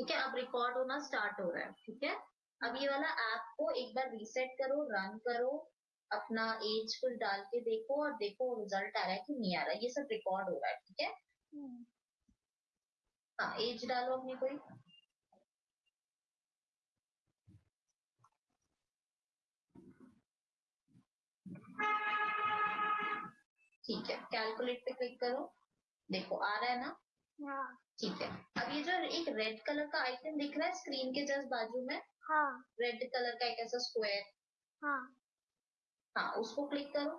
ठीक है अब रिकॉर्ड होना स्टार्ट हो रहा है ठीक है? अब ये वाला ऐप को एक बार रीसेट करो रन करो अपना एज कुछ डाल के देखो और देखो रिज़ल्ट आ रहा है कि नहीं आ रहा है। ये सब रिकॉर्ड हो रहा है ठीक है? हम्म। हाँ एज डालो अपनी कोई। ठीक है कैलकुलेट पे क्लिक करो। देखो आ रहा है ना? हाँ। ठीक है। अब ये जो एक रेड कलर का आइकन दिख रहा है स्क्रीन के जस्ट बाजू में? हाँ। रेड कलर का एक ऐसा स्क्वायर हाँ। हाँ उसको क्लिक करो।